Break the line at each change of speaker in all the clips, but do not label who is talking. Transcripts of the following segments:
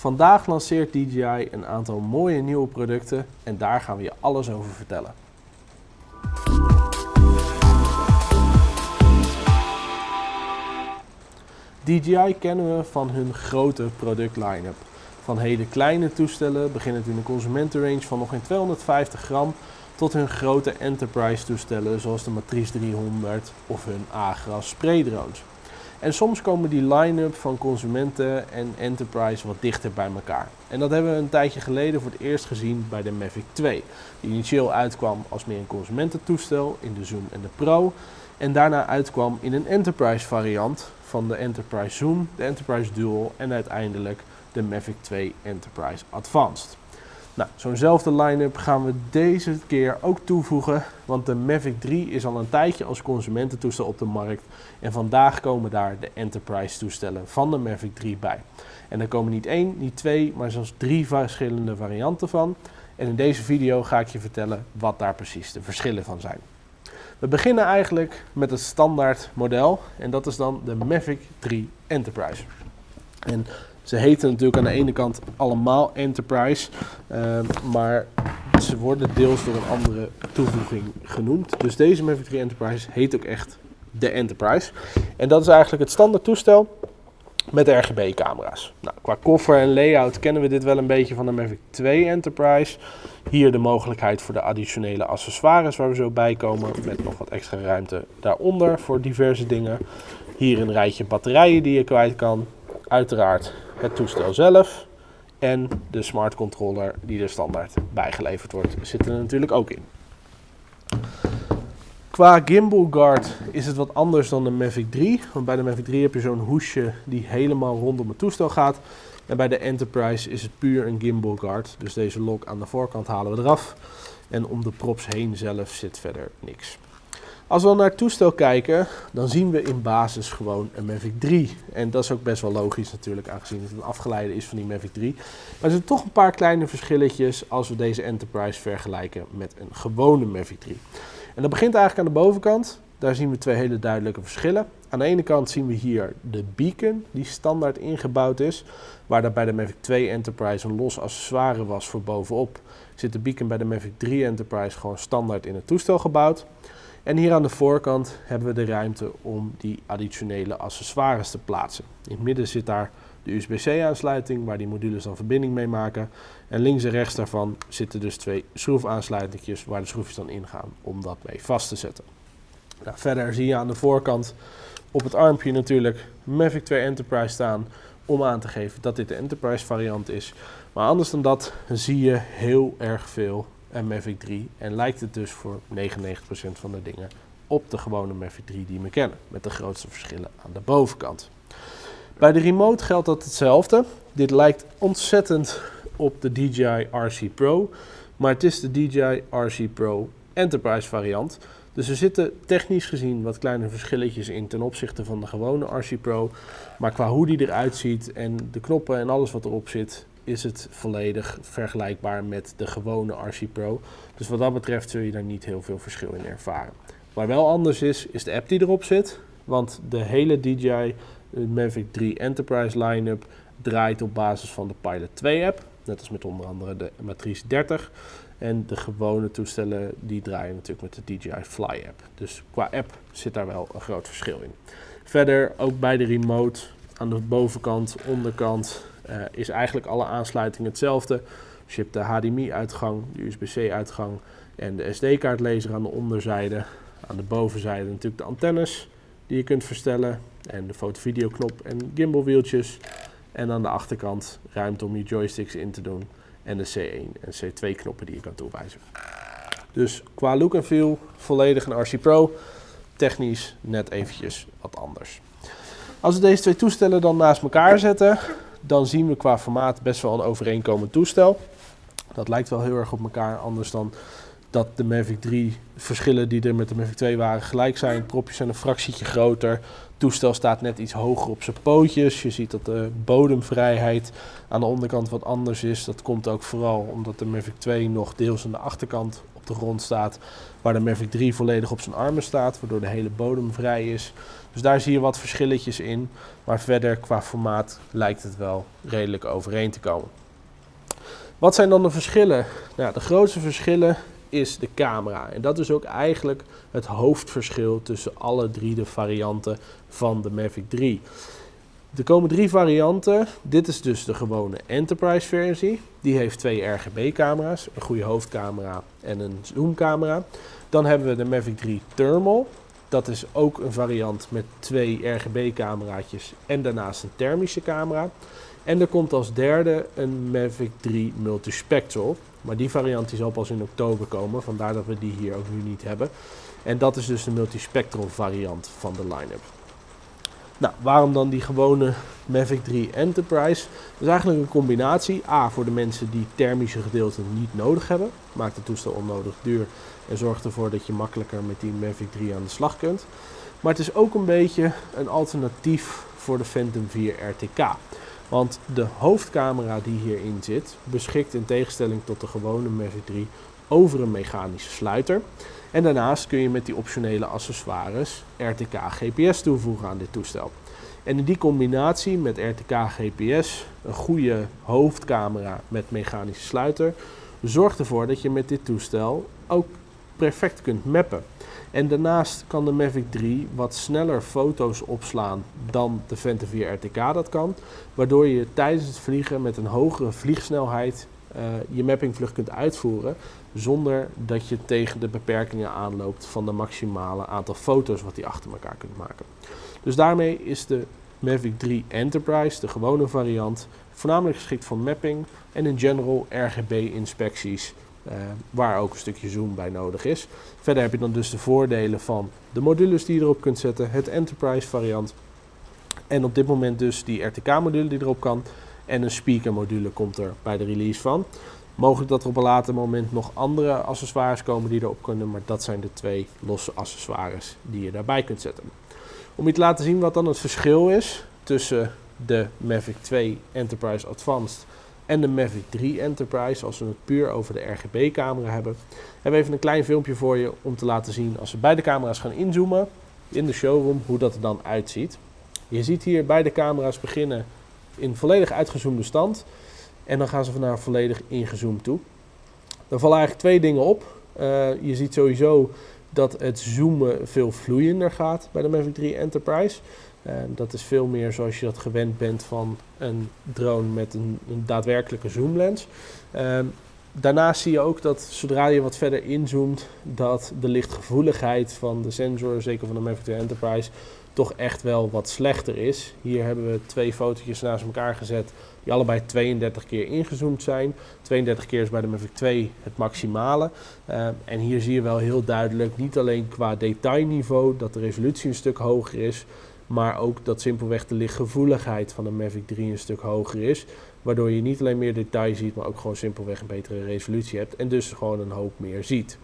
Vandaag lanceert DJI een aantal mooie nieuwe producten en daar gaan we je alles over vertellen. DJI kennen we van hun grote product line-up. Van hele kleine toestellen, beginnend in een consumentenrange van nog geen 250 gram, tot hun grote enterprise toestellen zoals de Matrice 300 of hun Agras spraydrones. En soms komen die line-up van consumenten en enterprise wat dichter bij elkaar. En dat hebben we een tijdje geleden voor het eerst gezien bij de Mavic 2. Die initieel uitkwam als meer een consumententoestel in de Zoom en de Pro. En daarna uitkwam in een enterprise variant van de Enterprise Zoom, de Enterprise Dual en uiteindelijk de Mavic 2 Enterprise Advanced. Nou, zo'nzelfde line-up gaan we deze keer ook toevoegen, want de Mavic 3 is al een tijdje als consumententoestel op de markt en vandaag komen daar de Enterprise toestellen van de Mavic 3 bij. En er komen niet één, niet twee, maar zelfs drie verschillende varianten van. En in deze video ga ik je vertellen wat daar precies de verschillen van zijn. We beginnen eigenlijk met het standaard model en dat is dan de Mavic 3 Enterprise. En ze heten natuurlijk aan de ene kant allemaal Enterprise, uh, maar ze worden deels door een andere toevoeging genoemd. Dus deze Mavic 3 Enterprise heet ook echt de Enterprise. En dat is eigenlijk het standaard toestel met RGB-camera's. Nou, qua koffer en layout kennen we dit wel een beetje van de Mavic 2 Enterprise. Hier de mogelijkheid voor de additionele accessoires waar we zo bij komen. Met nog wat extra ruimte daaronder voor diverse dingen. Hier een rijtje batterijen die je kwijt kan. Uiteraard het toestel zelf. En de smart controller die er standaard bijgeleverd wordt zit er natuurlijk ook in. Qua gimbal guard is het wat anders dan de Mavic 3. Want bij de Mavic 3 heb je zo'n hoesje die helemaal rondom het toestel gaat. En bij de Enterprise is het puur een gimbal guard. Dus deze lock aan de voorkant halen we eraf. En om de props heen zelf zit verder niks. Als we naar het toestel kijken, dan zien we in basis gewoon een Mavic 3. En dat is ook best wel logisch natuurlijk, aangezien het een afgeleide is van die Mavic 3. Maar er zijn toch een paar kleine verschilletjes als we deze Enterprise vergelijken met een gewone Mavic 3. En dat begint eigenlijk aan de bovenkant. Daar zien we twee hele duidelijke verschillen. Aan de ene kant zien we hier de beacon die standaard ingebouwd is. Waar dat bij de Mavic 2 Enterprise een los accessoire was voor bovenop. Zit de beacon bij de Mavic 3 Enterprise gewoon standaard in het toestel gebouwd. En hier aan de voorkant hebben we de ruimte om die additionele accessoires te plaatsen. In het midden zit daar de USB-C aansluiting waar die modules dan verbinding mee maken. En links en rechts daarvan zitten dus twee schroefaansluitingjes waar de schroefjes dan ingaan om dat mee vast te zetten. Nou, verder zie je aan de voorkant op het armpje natuurlijk Mavic 2 Enterprise staan om aan te geven dat dit de Enterprise variant is. Maar anders dan dat zie je heel erg veel Mavic 3 en lijkt het dus voor 99% van de dingen op de gewone Mavic 3 die we kennen. Met de grootste verschillen aan de bovenkant. Bij de remote geldt dat hetzelfde. Dit lijkt ontzettend op de DJI RC Pro, maar het is de DJI RC Pro Enterprise variant. Dus er zitten technisch gezien wat kleine verschilletjes in ten opzichte van de gewone RC Pro. Maar qua hoe die eruit ziet en de knoppen en alles wat erop zit, is het volledig vergelijkbaar met de gewone RC Pro. Dus wat dat betreft zul je daar niet heel veel verschil in ervaren. Waar wel anders is, is de app die erop zit. Want de hele DJI Mavic 3 Enterprise line-up draait op basis van de Pilot 2 app. Net als met onder andere de Matrice 30. En de gewone toestellen die draaien natuurlijk met de DJI Fly app. Dus qua app zit daar wel een groot verschil in. Verder ook bij de remote aan de bovenkant, onderkant uh, is eigenlijk alle aansluitingen hetzelfde. Dus je hebt de HDMI-uitgang, de USB-C-uitgang en de SD-kaartlezer aan de onderzijde. Aan de bovenzijde natuurlijk de antennes die je kunt verstellen en de foto-video-knop en gimbalwieltjes. En aan de achterkant ruimte om je joysticks in te doen en de C1 en C2 knoppen die je kan toewijzen. Dus qua look en feel volledig een RC Pro, technisch net eventjes wat anders. Als we deze twee toestellen dan naast elkaar zetten, dan zien we qua formaat best wel een overeenkomend toestel. Dat lijkt wel heel erg op elkaar, anders dan dat de Mavic 3 verschillen die er met de Mavic 2 waren gelijk zijn. Propjes zijn een fractietje groter. Het toestel staat net iets hoger op zijn pootjes. Je ziet dat de bodemvrijheid aan de onderkant wat anders is. Dat komt ook vooral omdat de Mavic 2 nog deels aan de achterkant op de grond staat, waar de Mavic 3 volledig op zijn armen staat, waardoor de hele bodem vrij is. Dus daar zie je wat verschilletjes in, maar verder qua formaat lijkt het wel redelijk overeen te komen. Wat zijn dan de verschillen? Nou, de grootste verschillen is de camera. En dat is ook eigenlijk het hoofdverschil tussen alle drie de varianten van de Mavic 3. Er komen drie varianten. Dit is dus de gewone Enterprise versie. Die heeft twee RGB camera's, een goede hoofdcamera en een zoomcamera. Dan hebben we de Mavic 3 Thermal. Dat is ook een variant met twee RGB cameraatjes en daarnaast een thermische camera. En er komt als derde een Mavic 3 Multispectral. Maar die variant die zal pas in oktober komen, vandaar dat we die hier ook nu niet hebben. En dat is dus de multispectral variant van de line-up. Nou, waarom dan die gewone Mavic 3 Enterprise? Dat is eigenlijk een combinatie. A, voor de mensen die thermische gedeelten niet nodig hebben. Maakt het toestel onnodig duur en zorgt ervoor dat je makkelijker met die Mavic 3 aan de slag kunt. Maar het is ook een beetje een alternatief voor de Phantom 4 RTK. Want de hoofdcamera die hierin zit, beschikt in tegenstelling tot de gewone Mavic 3 over een mechanische sluiter. En daarnaast kun je met die optionele accessoires RTK GPS toevoegen aan dit toestel. En in die combinatie met RTK GPS, een goede hoofdcamera met mechanische sluiter, zorgt ervoor dat je met dit toestel ook perfect kunt mappen. En daarnaast kan de Mavic 3 wat sneller foto's opslaan dan de Phantom 4 RTK dat kan. Waardoor je tijdens het vliegen met een hogere vliegsnelheid uh, je mappingvlucht kunt uitvoeren. Zonder dat je tegen de beperkingen aanloopt van de maximale aantal foto's wat die achter elkaar kunt maken. Dus daarmee is de Mavic 3 Enterprise, de gewone variant, voornamelijk geschikt voor mapping en in general RGB inspecties uh, waar ook een stukje zoom bij nodig is. Verder heb je dan dus de voordelen van de modules die je erop kunt zetten, het Enterprise variant. En op dit moment dus die RTK-module die erop kan. En een speaker module komt er bij de release van. Mogelijk dat er op een later moment nog andere accessoires komen die erop kunnen, maar dat zijn de twee losse accessoires die je daarbij kunt zetten. Om je te laten zien wat dan het verschil is tussen de Mavic 2 Enterprise Advanced en de Mavic 3 Enterprise, als we het puur over de RGB-camera hebben, hebben we even een klein filmpje voor je om te laten zien als we beide camera's gaan inzoomen in de showroom, hoe dat er dan uitziet. Je ziet hier beide camera's beginnen in volledig uitgezoomde stand en dan gaan ze naar volledig ingezoomd toe. Er vallen eigenlijk twee dingen op. Uh, je ziet sowieso dat het zoomen veel vloeiender gaat bij de Mavic 3 Enterprise. Uh, dat is veel meer zoals je dat gewend bent van een drone met een, een daadwerkelijke zoomlens. Uh, daarnaast zie je ook dat zodra je wat verder inzoomt, dat de lichtgevoeligheid van de sensor, zeker van de Mavic 2 Enterprise, toch echt wel wat slechter is. Hier hebben we twee fotootjes naast elkaar gezet die allebei 32 keer ingezoomd zijn. 32 keer is bij de Mavic 2 het maximale. Uh, en hier zie je wel heel duidelijk, niet alleen qua detailniveau, dat de resolutie een stuk hoger is, maar ook dat simpelweg de lichtgevoeligheid van de Mavic 3 een stuk hoger is. Waardoor je niet alleen meer detail ziet, maar ook gewoon simpelweg een betere resolutie hebt en dus gewoon een hoop meer ziet.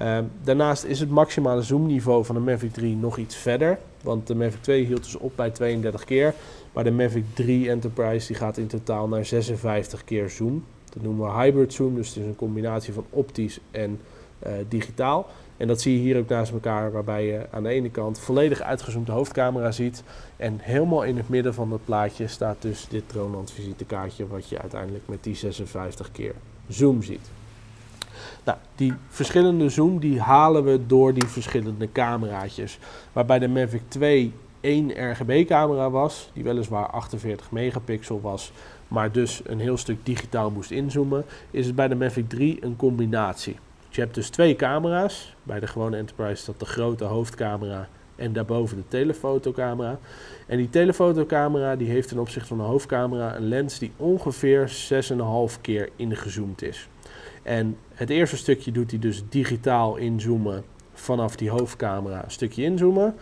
Uh, daarnaast is het maximale zoomniveau van de Mavic 3 nog iets verder. Want de Mavic 2 hield dus op bij 32 keer. Maar de Mavic 3 Enterprise die gaat in totaal naar 56 keer zoom. Dat noemen we hybrid zoom, dus het is een combinatie van optisch en uh, digitaal. En dat zie je hier ook naast elkaar, waarbij je aan de ene kant volledig uitgezoomde hoofdcamera ziet. En helemaal in het midden van het plaatje staat dus dit Droneland visitekaartje, wat je uiteindelijk met die 56 keer zoom ziet. Nou, die verschillende zoom die halen we door die verschillende cameraatjes. Waarbij de Mavic 2 één RGB-camera was, die weliswaar 48 megapixel was, maar dus een heel stuk digitaal moest inzoomen, is het bij de Mavic 3 een combinatie. Dus je hebt dus twee camera's. Bij de gewone Enterprise is dat de grote hoofdcamera en daarboven de telefotocamera. En die telefotocamera die heeft ten opzichte van de hoofdcamera een lens die ongeveer 6,5 keer ingezoomd is. En het eerste stukje doet hij dus digitaal inzoomen vanaf die hoofdcamera een stukje inzoomen.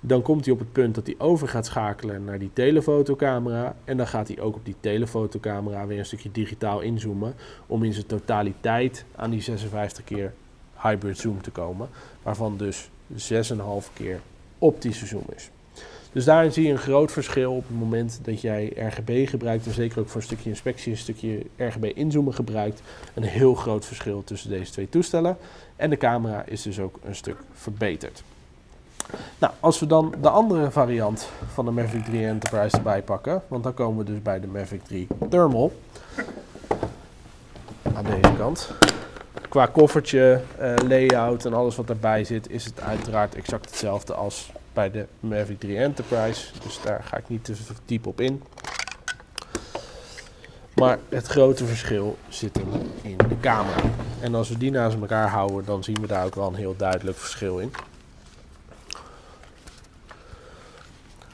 Dan komt hij op het punt dat hij over gaat schakelen naar die telefotocamera. En dan gaat hij ook op die telefotocamera weer een stukje digitaal inzoomen. Om in zijn totaliteit aan die 56 keer hybrid zoom te komen. Waarvan dus 6,5 keer optische zoom is. Dus daarin zie je een groot verschil op het moment dat jij RGB gebruikt en zeker ook voor een stukje inspectie, een stukje RGB inzoomen gebruikt. Een heel groot verschil tussen deze twee toestellen. En de camera is dus ook een stuk verbeterd. Nou, als we dan de andere variant van de Mavic 3 Enterprise erbij pakken, want dan komen we dus bij de Mavic 3 Thermal. Aan deze kant. Qua koffertje, uh, layout en alles wat erbij zit, is het uiteraard exact hetzelfde als bij de Mavic 3 Enterprise. Dus daar ga ik niet te diep op in. Maar het grote verschil zit hem in de camera. En als we die naast elkaar houden, dan zien we daar ook wel een heel duidelijk verschil in.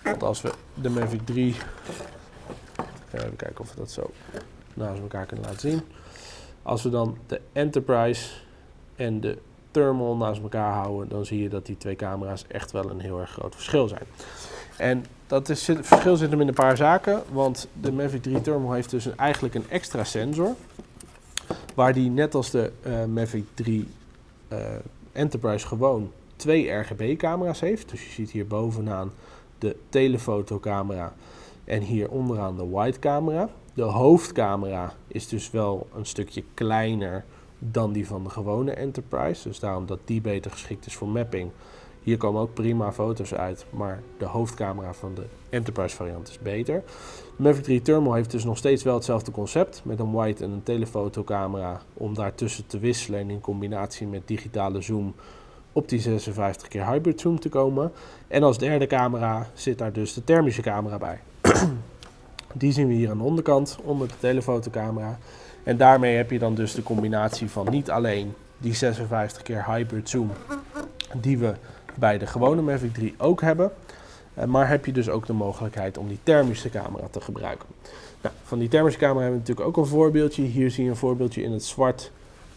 Want als we de Mavic 3, even kijken of we dat zo naast elkaar kunnen laten zien. Als we dan de Enterprise en de Thermal naast elkaar houden, dan zie je dat die twee camera's echt wel een heel erg groot verschil zijn. En dat is, het verschil zit hem in een paar zaken, want de Mavic 3 Thermal heeft dus eigenlijk een extra sensor, waar die net als de uh, Mavic 3 uh, eh, Enterprise gewoon twee RGB-camera's heeft. Dus je ziet hier bovenaan de telefotocamera en hier onderaan de wide camera. De hoofdcamera is dus wel een stukje kleiner dan die van de gewone Enterprise. Dus daarom dat die beter geschikt is voor mapping. Hier komen ook prima foto's uit, maar de hoofdcamera van de Enterprise variant is beter. De Mavic 3 Thermal heeft dus nog steeds wel hetzelfde concept met een wide en een telefotocamera om daartussen te wisselen en in combinatie met digitale zoom op die 56 keer hybrid zoom te komen. En als derde camera zit daar dus de thermische camera bij. die zien we hier aan de onderkant, onder de telefotocamera. En daarmee heb je dan dus de combinatie van niet alleen die 56 keer hybrid zoom die we bij de gewone Mavic 3 ook hebben. Eh, maar heb je dus ook de mogelijkheid om die thermische camera te gebruiken. Nou, van die thermische camera hebben we natuurlijk ook een voorbeeldje. Hier zie je een voorbeeldje in het zwart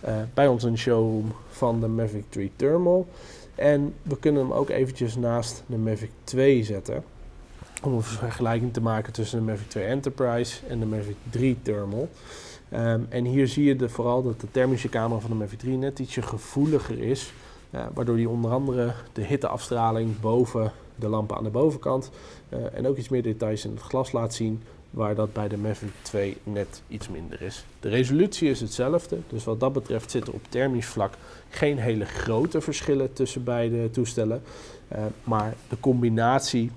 uh, bij ons een showroom van de Mavic 3 Thermal. En we kunnen hem ook eventjes naast de Mavic 2 zetten. Om een vergelijking te maken tussen de Mavic 2 Enterprise en de Mavic 3 Thermal. Um, en hier zie je vooral dat de thermische camera van de Mavic 3 net ietsje gevoeliger is. Uh, waardoor die onder andere de hitteafstraling boven de lampen aan de bovenkant uh, en ook iets meer details in het glas laat zien waar dat bij de Mavic 2 net iets minder is. De resolutie is hetzelfde, dus wat dat betreft zitten op thermisch vlak geen hele grote verschillen tussen beide toestellen. Uh, maar de combinatie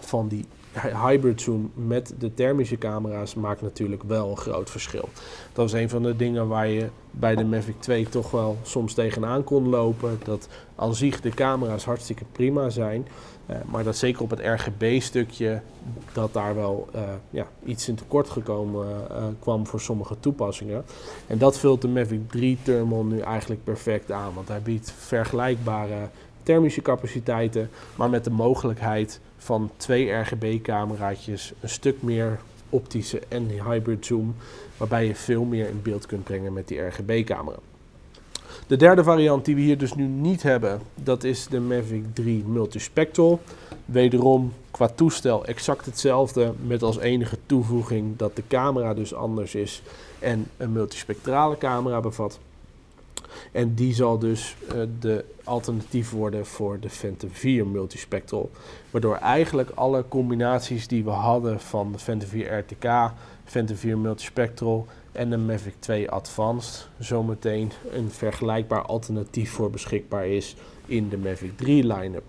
van die hybrid zoom met de thermische camera's maakt natuurlijk wel een groot verschil. Dat was een van de dingen waar je bij de Mavic 2 toch wel soms tegenaan kon lopen. Dat aan zich de camera's hartstikke prima zijn. Uh, maar dat zeker op het RGB-stukje, dat daar wel uh, ja, iets in tekort gekomen uh, kwam voor sommige toepassingen. En dat vult de Mavic 3 Thermal nu eigenlijk perfect aan. Want hij biedt vergelijkbare thermische capaciteiten, maar met de mogelijkheid van twee RGB-cameraatjes, een stuk meer optische en hybrid zoom, waarbij je veel meer in beeld kunt brengen met die RGB-camera. De derde variant die we hier dus nu niet hebben, dat is de Mavic 3 Multispectral. Wederom qua toestel exact hetzelfde, met als enige toevoeging dat de camera dus anders is en een multispectrale camera bevat. En die zal dus uh, de alternatief worden voor de Phantom 4 multispectral. Waardoor eigenlijk alle combinaties die we hadden van de Phantom 4 RTK, Phantom 4 multispectral en de Mavic 2 Advanced zometeen een vergelijkbaar alternatief voor beschikbaar is in de Mavic 3 line-up.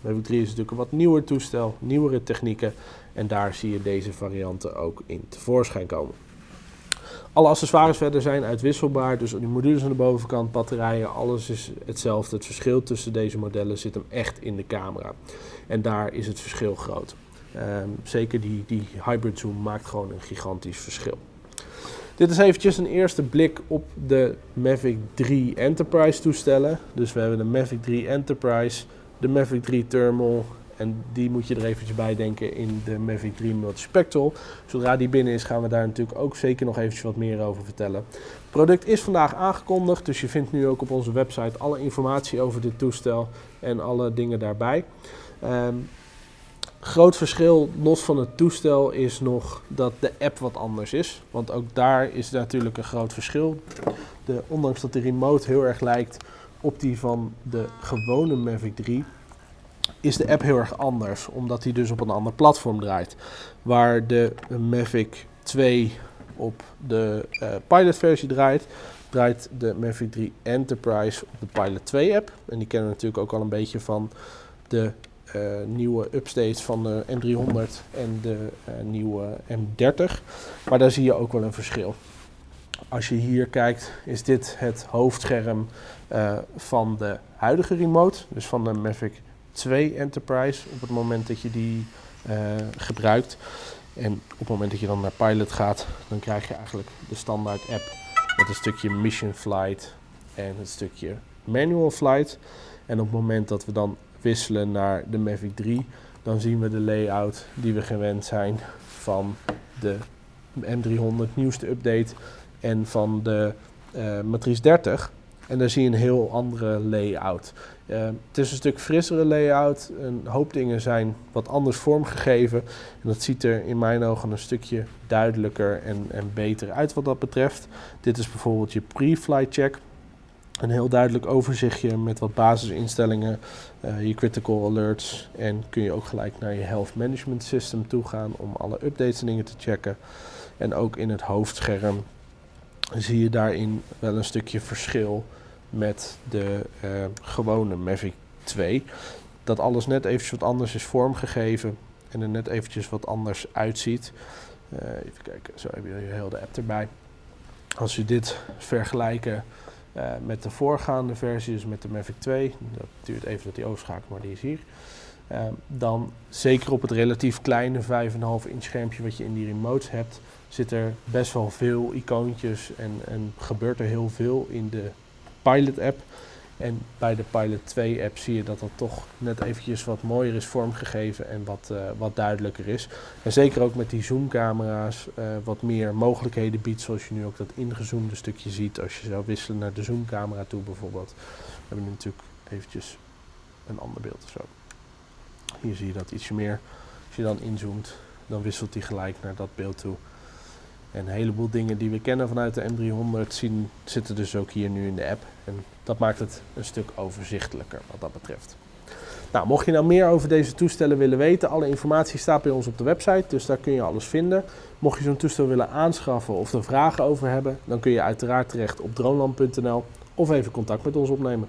Mavic 3 is natuurlijk een wat nieuwer toestel, nieuwere technieken en daar zie je deze varianten ook in tevoorschijn komen. Alle accessoires verder zijn uitwisselbaar, dus die modules aan de bovenkant, batterijen, alles is hetzelfde. Het verschil tussen deze modellen zit hem echt in de camera. En daar is het verschil groot. Um, zeker die, die hybrid zoom maakt gewoon een gigantisch verschil. Dit is eventjes een eerste blik op de Mavic 3 Enterprise toestellen. Dus we hebben de Mavic 3 Enterprise, de Mavic 3 Thermal en die moet je er eventjes bij denken in de Mavic 3 Multispectral. Zodra die binnen is gaan we daar natuurlijk ook zeker nog eventjes wat meer over vertellen. Het product is vandaag aangekondigd, dus je vindt nu ook op onze website alle informatie over dit toestel en alle dingen daarbij. Um, groot verschil, los van het toestel, is nog dat de app wat anders is. Want ook daar is natuurlijk een groot verschil. De, ondanks dat de remote heel erg lijkt op die van de gewone Mavic 3, is de app heel erg anders, omdat die dus op een ander platform draait. Waar de Mavic 2 op de uh, Pilot versie draait, draait de Mavic 3 Enterprise op de Pilot 2 app. En die kennen we natuurlijk ook al een beetje van de uh, nieuwe updates van de M300 en de uh, nieuwe M30. Maar daar zie je ook wel een verschil. Als je hier kijkt, is dit het hoofdscherm van de huidige remote, dus van de Mavic 2 Enterprise, op het moment dat je die gebruikt. En op het moment dat je dan naar Pilot gaat, dan krijg je eigenlijk de standaard app met een stukje Mission Flight en het stukje Manual Flight. En op het moment dat we dan wisselen naar de Mavic 3, dan zien we de layout die we gewend zijn van de M300 nieuwste update en van de uh, Matrice 30. En daar zie je een heel andere layout. Uh, het is een stuk frissere layout. Een hoop dingen zijn wat anders vormgegeven. En dat ziet er in mijn ogen een stukje duidelijker en, en beter uit wat dat betreft. Dit is bijvoorbeeld je pre-flight check. Een heel duidelijk overzichtje met wat basisinstellingen, uh, je critical alerts. En kun je ook gelijk naar je health management system toe gaan om alle updates en dingen te checken. En ook in het hoofdscherm zie je daarin wel een stukje verschil met de uh, gewone Mavic 2. Dat alles net eventjes wat anders is vormgegeven en er net eventjes wat anders uitziet. Uh, even kijken, zo heb je heel de app erbij. Als je dit vergelijken uh, met de voorgaande versie, dus met de Mavic 2, dat duurt even dat die overschakelt, maar die is hier. Uh, dan zeker op het relatief kleine 5,5 inch schermpje wat je in die remotes hebt, zit er best wel veel icoontjes en, en gebeurt er heel veel in de Pilot app. En bij de Pilot 2 app zie je dat dat toch net eventjes wat mooier is vormgegeven en wat, uh, wat duidelijker is. En zeker ook met die zoomcamera's uh, wat meer mogelijkheden biedt, zoals je nu ook dat ingezoomde stukje ziet als je zou wisselen naar de zoomcamera toe bijvoorbeeld. We hebben nu natuurlijk eventjes een ander beeld zo. Hier zie je dat ietsje meer. Als je dan inzoomt, dan wisselt hij gelijk naar dat beeld toe. En een heleboel dingen die we kennen vanuit de M300 zien, zitten dus ook hier nu in de app. En dat maakt het een stuk overzichtelijker wat dat betreft. Nou, mocht je nou meer over deze toestellen willen weten, alle informatie staat bij ons op de website, dus daar kun je alles vinden. Mocht je zo'n toestel willen aanschaffen of er vragen over hebben, dan kun je uiteraard terecht op droneland.nl of even contact met ons opnemen.